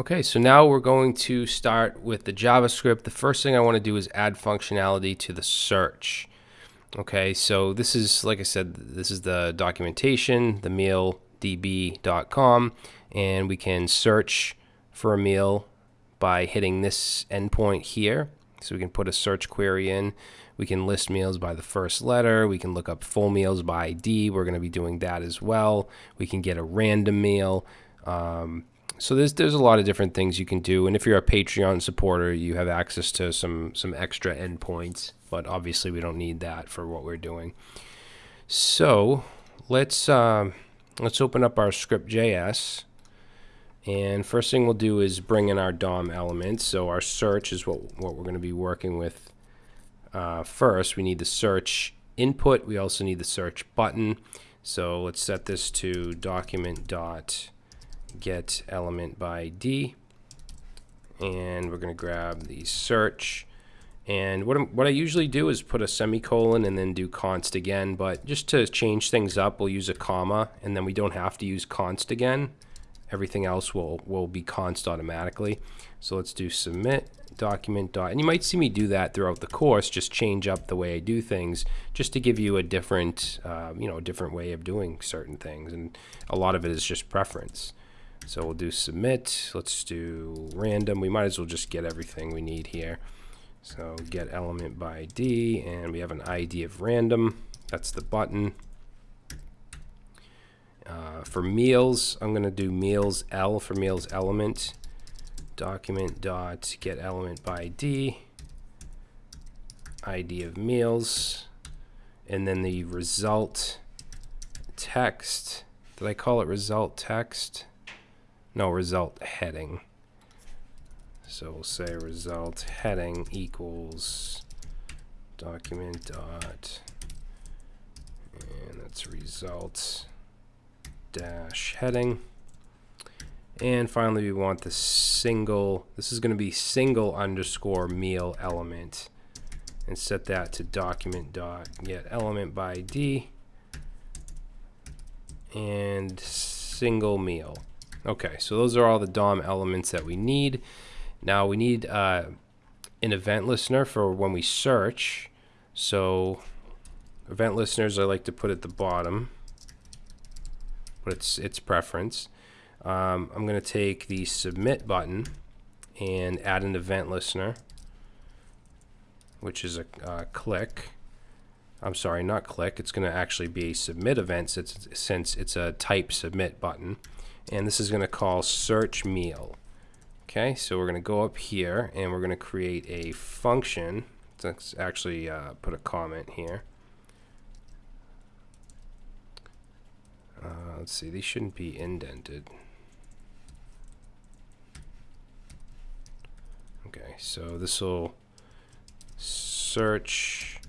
Okay, so now we're going to start with the JavaScript. The first thing I want to do is add functionality to the search. Okay, so this is, like I said, this is the documentation, the mealdb.com, and we can search for a meal by hitting this endpoint here. So we can put a search query in. We can list meals by the first letter. We can look up full meals by ID. We're going to be doing that as well. We can get a random meal. Um, so there's there's a lot of different things you can do, and if you're a Patreon supporter, you have access to some some extra endpoints. But obviously, we don't need that for what we're doing. So let's uh, let's open up our script.js, and first thing we'll do is bring in our DOM elements. So our search is what what we're going to be working with. Uh, first, we need the search input. We also need the search button. So let's set this to document dot get element by D. And we're going to grab the search. And what, what I usually do is put a semicolon and then do const again. But just to change things up, we'll use a comma. And then we don't have to use const again. Everything else will, will be const automatically. So let's do submit document dot. And you might see me do that throughout the course, just change up the way I do things, just to give you a different, uh, you know, a different way of doing certain things. And a lot of it is just preference. So we'll do submit. Let's do random. We might as well just get everything we need here. So get element by ID, and we have an ID of random. That's the button. Uh, for meals, I'm going to do meals L for meals element. Document dot get element by ID. ID of meals. And then the result text. Did I call it result text? No result heading. So we'll say result heading equals document dot and that's results dash heading. And finally, we want the single, this is going to be single underscore meal element and set that to document dot get element by ID and single meal. Okay, so those are all the DOM elements that we need. Now we need uh, an event listener for when we search. So event listeners I like to put at the bottom, but it's its preference. Um, I'm going to take the submit button and add an event listener, which is a uh, click. I'm sorry, not click. It's going to actually be a submit event since, since it's a type submit button and this is going to call search meal. Okay, so we're going to go up here and we're going to create a function. Let's actually uh, put a comment here. Uh, let's see, these shouldn't be indented. Okay, so this will search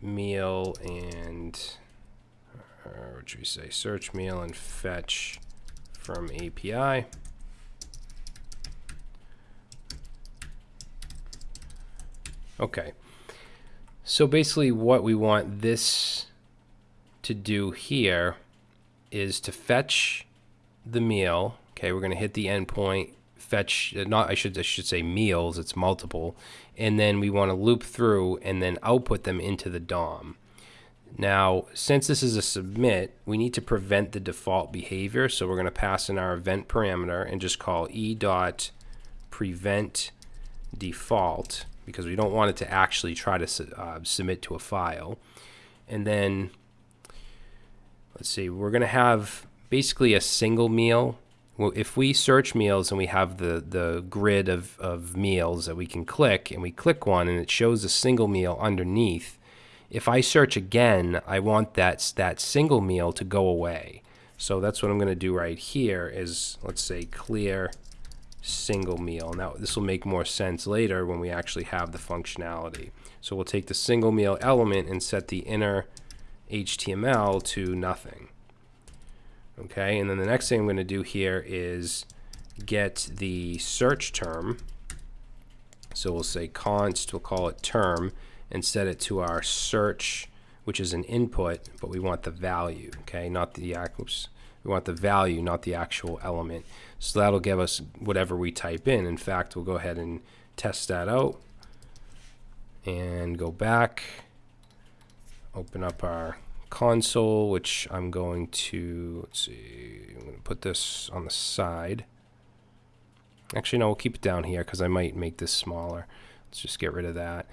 meal and, uh, what should we say, search meal and fetch from API. Okay. So basically what we want this to do here is to fetch the meal. Okay, we're going to hit the endpoint, fetch, uh, not, I should, I should say meals, it's multiple. And then we want to loop through and then output them into the DOM. Now, since this is a submit, we need to prevent the default behavior. So we're going to pass in our event parameter and just call e dot prevent default because we don't want it to actually try to uh, submit to a file. And then, let's see, we're going to have basically a single meal. Well, if we search meals and we have the, the grid of, of meals that we can click, and we click one and it shows a single meal underneath, if I search again, I want that, that single meal to go away. So that's what I'm going to do right here is, let's say, clear single meal. Now, this will make more sense later when we actually have the functionality. So we'll take the single meal element and set the inner HTML to nothing. Okay, and then the next thing I'm going to do here is get the search term. So we'll say const, we'll call it term, and set it to our search, which is an input, but we want the value, okay, not the, oops, We want the value, not the actual element. So that'll give us whatever we type in. In fact, we'll go ahead and test that out and go back, open up our console, which I'm going to, let's see, I'm going to put this on the side. Actually, no, we'll keep it down here because I might make this smaller. Let's just get rid of that.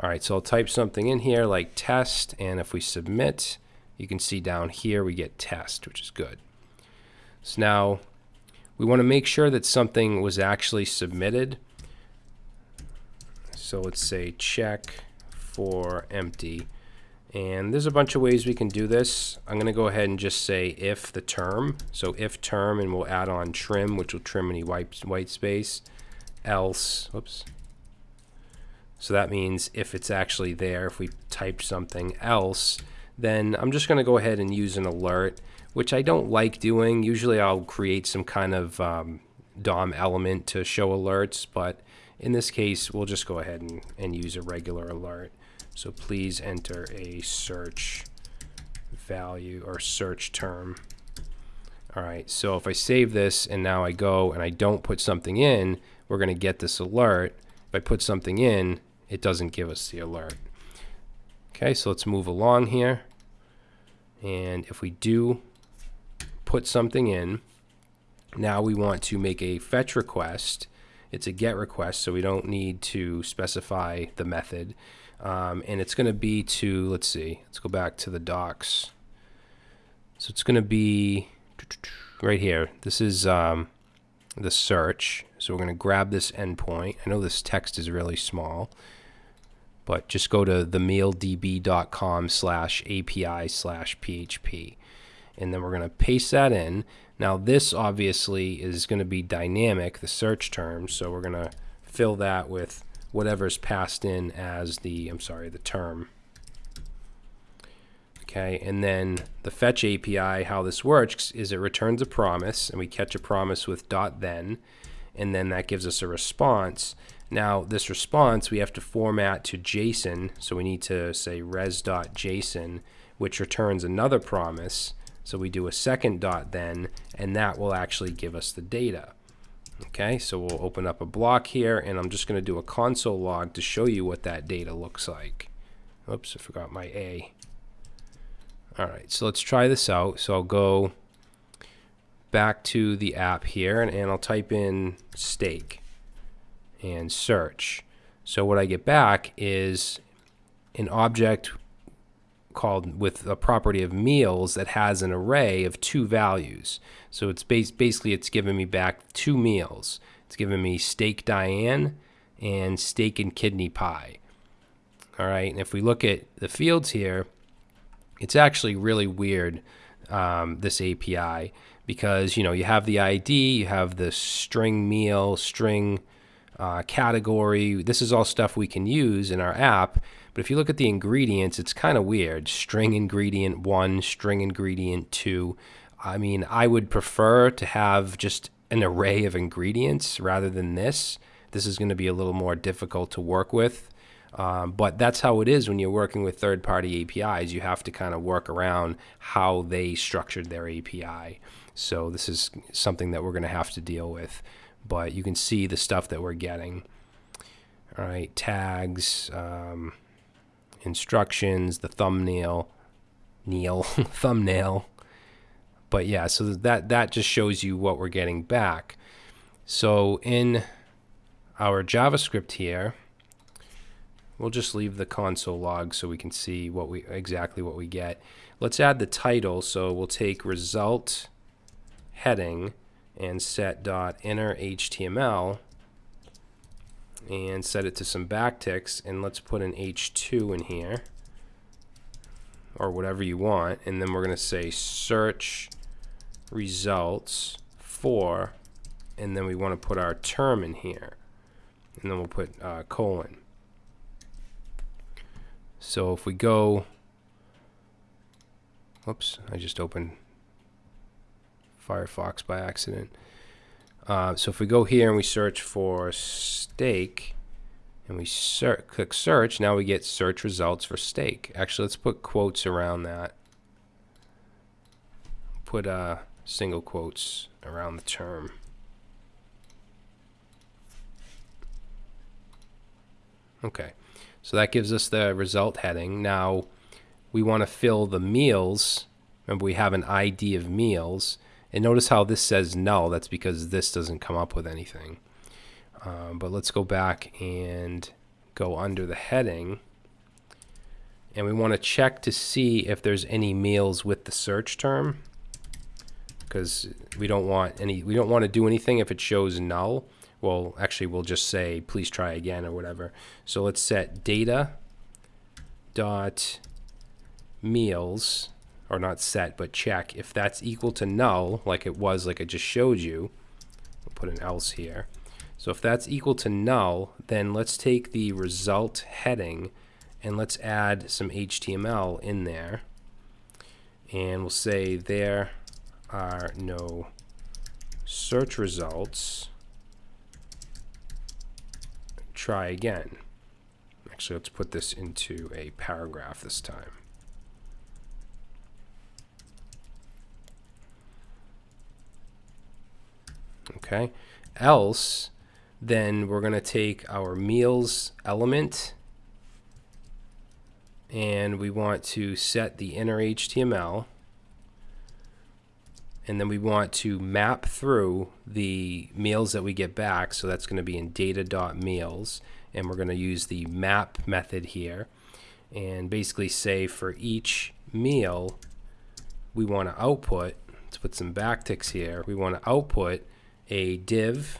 All right, so I'll type something in here like test, and if we submit, you can see down here we get test, which is good. So now we want to make sure that something was actually submitted. So let's say check for empty. And there's a bunch of ways we can do this. I'm going to go ahead and just say if the term. So if term, and we'll add on trim, which will trim any white, white space. Else, whoops. So that means if it's actually there, if we typed something else, then I'm just going to go ahead and use an alert, which I don't like doing. Usually I'll create some kind of um, DOM element to show alerts, but in this case, we'll just go ahead and, and use a regular alert. So please enter a search value or search term. All right, so if I save this and now I go and I don't put something in, we're going to get this alert. If I put something in, it doesn't give us the alert. Okay, so let's move along here. And if we do put something in, now we want to make a fetch request. It's a get request, so we don't need to specify the method. Um, and it's going to be to, let's see, let's go back to the docs. So it's going to be right here. This is um, the search. So we're going to grab this endpoint. I know this text is really small, but just go to themealdb.com slash API slash PHP. And then we're going to paste that in. Now this obviously is going to be dynamic, the search term. So we're going to fill that with whatever's passed in as the, I'm sorry, the term. Okay, and then the fetch API, how this works is it returns a promise, and we catch a promise with dot then, and then that gives us a response. Now, this response we have to format to JSON, so we need to say res.json, which returns another promise. So we do a second dot then, and that will actually give us the data. Okay, so we'll open up a block here and I'm just going to do a console log to show you what that data looks like. Oops, I forgot my A. Alright, so let's try this out. So I'll go back to the app here and, and I'll type in steak and search. So what I get back is an object called with a property of meals that has an array of two values. So it's bas basically it's giving me back two meals. It's giving me steak Diane and steak and kidney pie. All right, and if we look at the fields here, it's actually really weird, um, this API, because, you know, you have the ID, you have the string meal, string uh, category. This is all stuff we can use in our app, but if you look at the ingredients, it's kind of weird. String ingredient one, string ingredient two. I mean, I would prefer to have just an array of ingredients rather than this. This is going to be a little more difficult to work with. Um, but that's how it is when you're working with third party APIs. You have to kind of work around how they structured their API. So this is something that we're going to have to deal with. But you can see the stuff that we're getting. All right, tags. Um, instructions, the thumbnail, Neil thumbnail. But yeah, so that that just shows you what we're getting back. So in our JavaScript here, we'll just leave the console log so we can see what we exactly what we get. Let's add the title. So we'll take result heading and set dot inner HTML and set it to some backticks and let's put an H2 in here or whatever you want and then we're going to say search results for and then we want to put our term in here and then we'll put uh, colon so if we go whoops I just opened Firefox by accident uh, so if we go here and we search for steak and we click search, now we get search results for steak. Actually, let's put quotes around that. Put uh, single quotes around the term. Okay, so that gives us the result heading. Now we want to fill the meals. Remember, we have an ID of meals. And notice how this says null. That's because this doesn't come up with anything. Um, but let's go back and go under the heading. And we want to check to see if there's any meals with the search term. Because we don't want any, we don't want to do anything if it shows null well, actually, we'll just say, please try again or whatever. So let's set data dot meals, or not set, but check. If that's equal to null, like it was, like I just showed you, we'll put an else here. So if that's equal to null, then let's take the result heading and let's add some HTML in there. And we'll say there are no search results try again. Actually, let's put this into a paragraph this time. Okay, else, then we're going to take our meals element and we want to set the inner HTML and then we want to map through the meals that we get back. So that's going to be in data.meals, and we're going to use the map method here, and basically say for each meal, we want to output. Let's put some backticks here. We want to output a div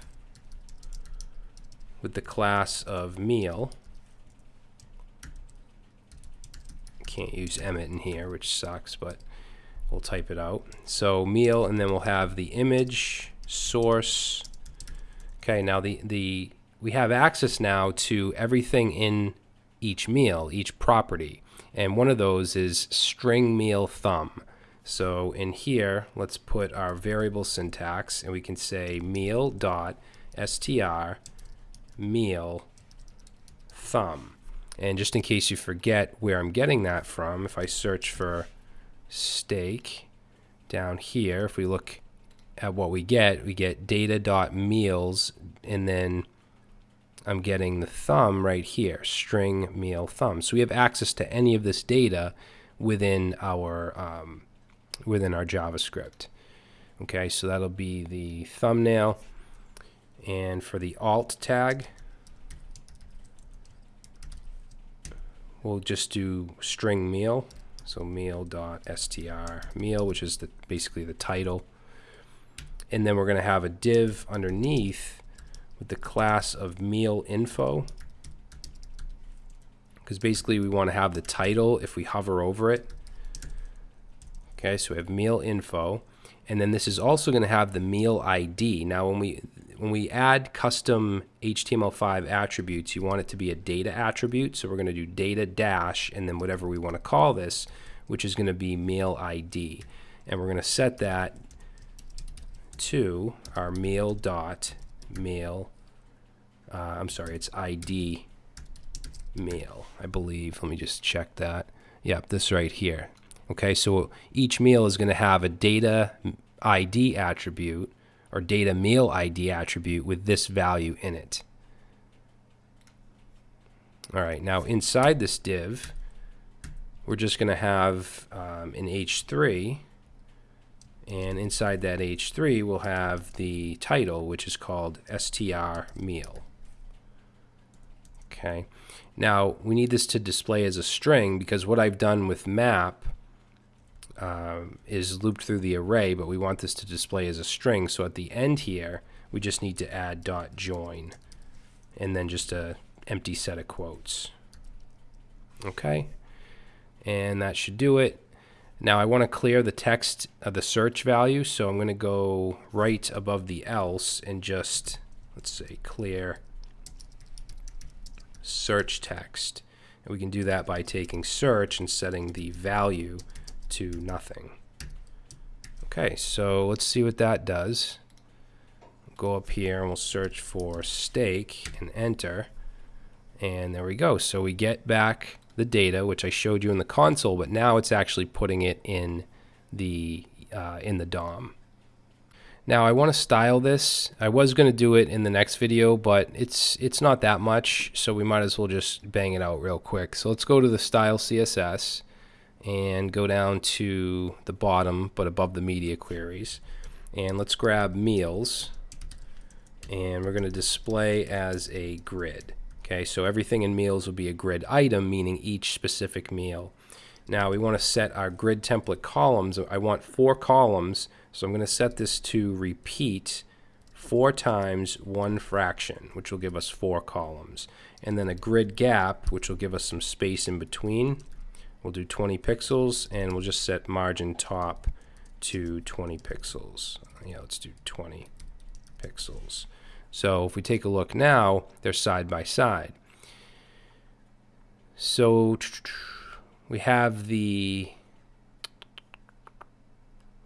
with the class of meal. Can't use Emmet in here, which sucks, but we'll type it out. So meal, and then we'll have the image source. Okay, now the, the we have access now to everything in each meal, each property. And one of those is string meal thumb. So in here, let's put our variable syntax and we can say meal dot str meal thumb. And just in case you forget where I'm getting that from, if I search for steak down here, if we look at what we get, we get data.meals, and then I'm getting the thumb right here, string meal thumb. So we have access to any of this data within our um, within our JavaScript. Okay, so that'll be the thumbnail. And for the alt tag, we'll just do string meal. So meal.str meal, which is the, basically the title. And then we're going to have a div underneath with the class of meal info. Because basically we want to have the title if we hover over it. Okay, so we have meal info. And then this is also going to have the meal ID. Now when we when we add custom HTML5 attributes, you want it to be a data attribute. So we're going to do data dash and then whatever we want to call this, which is going to be meal ID. And we're going to set that to our meal dot meal. Uh, I'm sorry, it's ID meal, I believe. Let me just check that. Yep, this right here. Okay, so each meal is going to have a data ID attribute or data meal ID attribute with this value in it. All right, now inside this div, we're just going to have um, an H3 and inside that H3 we'll have the title which is called str meal. Okay, now we need this to display as a string because what I've done with map um, is looped through the array, but we want this to display as a string. So at the end here, we just need to add dot join and then just a empty set of quotes. Okay, and that should do it. Now I want to clear the text of the search value, so I'm going to go right above the else and just, let's say, clear search text. And we can do that by taking search and setting the value to nothing. Okay, so let's see what that does. Go up here and we'll search for steak and enter. And there we go. So we get back the data, which I showed you in the console, but now it's actually putting it in the uh, in the DOM. Now I want to style this. I was going to do it in the next video, but it's it's not that much, so we might as well just bang it out real quick. So let's go to the style CSS and go down to the bottom, but above the media queries. And let's grab meals, and we're going to display as a grid. Okay, so everything in meals will be a grid item, meaning each specific meal. Now we want to set our grid template columns. I want four columns so I'm going to set this to repeat four times one fraction, which will give us four columns. And then a grid gap, which will give us some space in between. We'll do 20 pixels, and we'll just set margin top to 20 pixels. Yeah, let's do 20 pixels. So if we take a look now, they're side by side. So we have the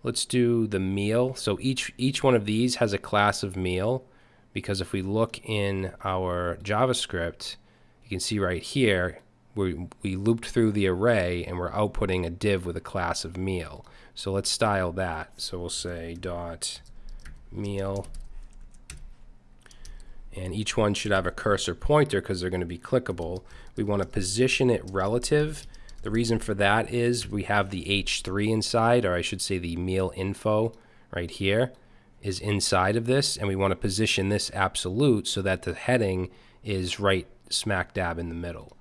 Let's do the meal. So each, each one of these has a class of meal because if we look in our JavaScript, you can see right here, we, we looped through the array and we're outputting a div with a class of meal. So let's style that. So we'll say dot meal and each one should have a cursor pointer because they're going to be clickable. We want to position it relative the reason for that is we have the H3 inside, or I should say the meal info right here is inside of this, and we want to position this absolute so that the heading is right smack dab in the middle.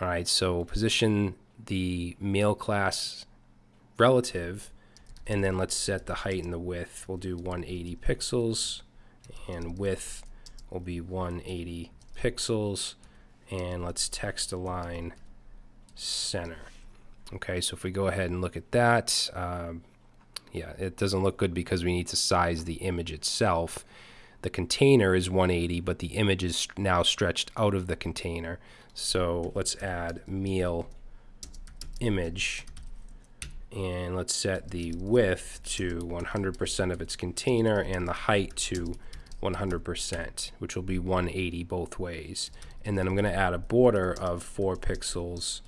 All right, so position the meal class relative, and then let's set the height and the width. We'll do 180 pixels, and width will be 180 pixels, and let's text align center. Okay, so if we go ahead and look at that, um, yeah, it doesn't look good because we need to size the image itself. The container is 180, but the image is now stretched out of the container. So let's add meal image and let's set the width to 100% of its container and the height to 100%, which will be 180 both ways. And then I'm going to add a border of 4 pixels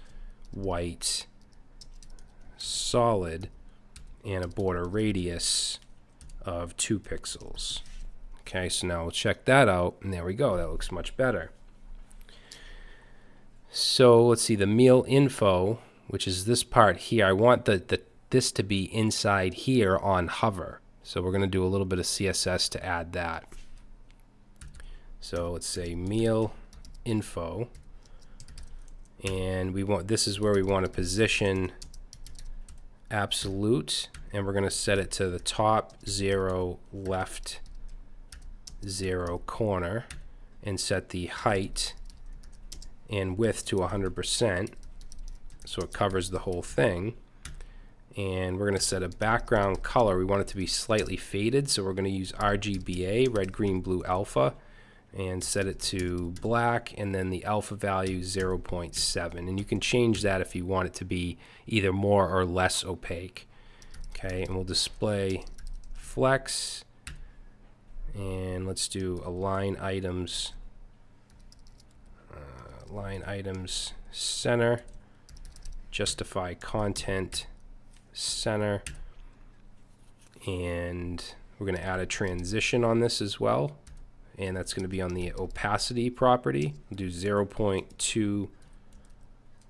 white solid and a border radius of 2 pixels. Okay, so now we'll check that out, and there we go. That looks much better. So let's see, the meal info, which is this part here, I want the, the this to be inside here on hover. So we're going to do a little bit of CSS to add that. So let's say meal info and we want this is where we want to position absolute and we're going to set it to the top zero left zero corner and set the height and width to 100% so it covers the whole thing. And we're going to set a background color. We want it to be slightly faded so we're going to use RGBA red green blue alpha and set it to black and then the alpha value 0.7 and you can change that if you want it to be either more or less opaque. Okay and we'll display flex and let's do align items uh, line items center justify content center and we're going to add a transition on this as well and that's going to be on the opacity property. We'll do 0.2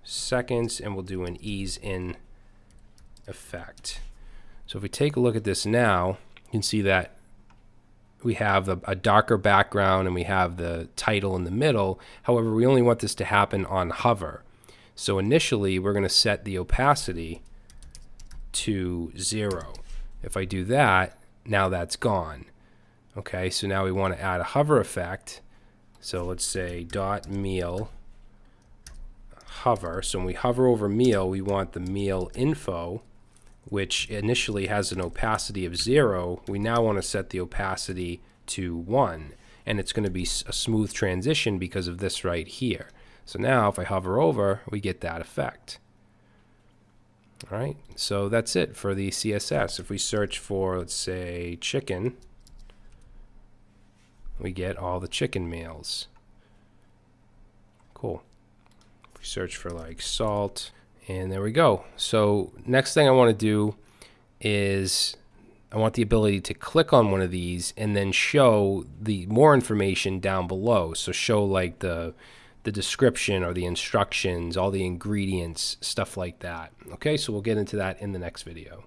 seconds and we'll do an ease in effect. So if we take a look at this now, you can see that we have a, a darker background and we have the title in the middle. However, we only want this to happen on hover. So initially, we're going to set the opacity to zero. If I do that, now that's gone. Okay, so now we want to add a hover effect. So let's say dot meal hover. So when we hover over meal, we want the meal info, which initially has an opacity of zero. We now want to set the opacity to one. And it's going to be a smooth transition because of this right here. So now if I hover over, we get that effect. All right, so that's it for the CSS. If we search for, let's say, chicken, we get all the chicken meals. Cool. If we search for like salt, and there we go. So next thing I want to do is I want the ability to click on one of these and then show the more information down below. So show like the the description or the instructions, all the ingredients, stuff like that. Okay, so we'll get into that in the next video.